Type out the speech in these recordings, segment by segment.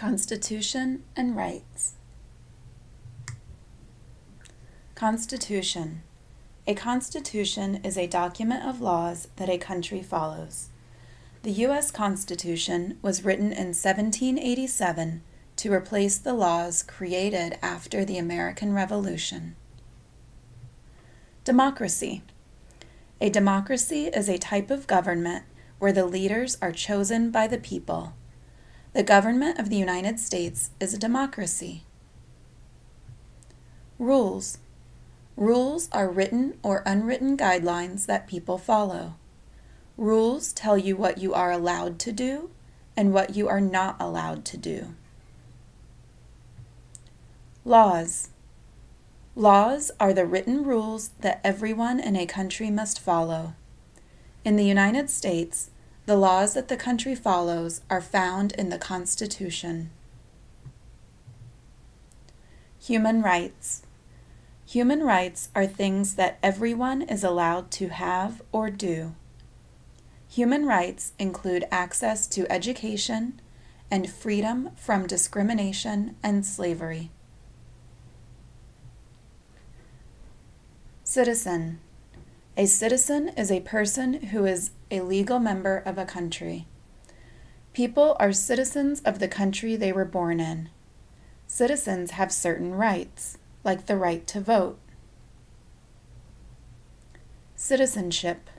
Constitution and Rights Constitution A constitution is a document of laws that a country follows. The U.S. Constitution was written in 1787 to replace the laws created after the American Revolution. Democracy A democracy is a type of government where the leaders are chosen by the people. The government of the United States is a democracy. Rules. Rules are written or unwritten guidelines that people follow. Rules tell you what you are allowed to do and what you are not allowed to do. Laws. Laws are the written rules that everyone in a country must follow. In the United States, the laws that the country follows are found in the Constitution. Human rights. Human rights are things that everyone is allowed to have or do. Human rights include access to education and freedom from discrimination and slavery. Citizen. A citizen is a person who is a legal member of a country. People are citizens of the country they were born in. Citizens have certain rights, like the right to vote. Citizenship.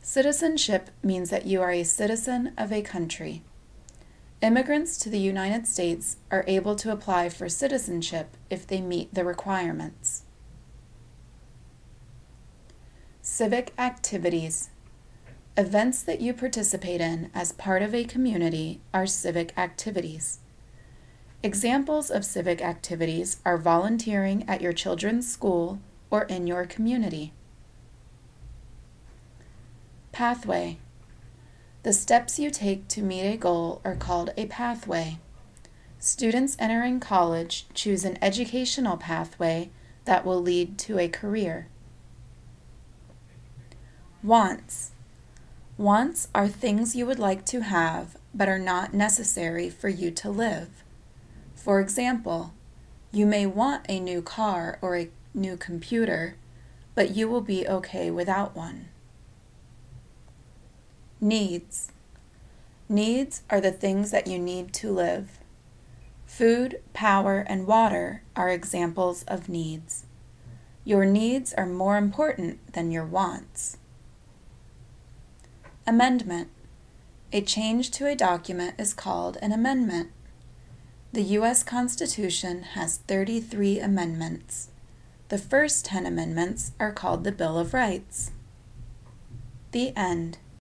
Citizenship means that you are a citizen of a country. Immigrants to the United States are able to apply for citizenship if they meet the requirements. Civic activities. Events that you participate in as part of a community are civic activities. Examples of civic activities are volunteering at your children's school or in your community. Pathway. The steps you take to meet a goal are called a pathway. Students entering college choose an educational pathway that will lead to a career. Wants. Wants are things you would like to have but are not necessary for you to live. For example, you may want a new car or a new computer, but you will be okay without one. Needs. Needs are the things that you need to live. Food, power, and water are examples of needs. Your needs are more important than your wants. Amendment. A change to a document is called an amendment. The U.S. Constitution has 33 amendments. The first 10 amendments are called the Bill of Rights. The end.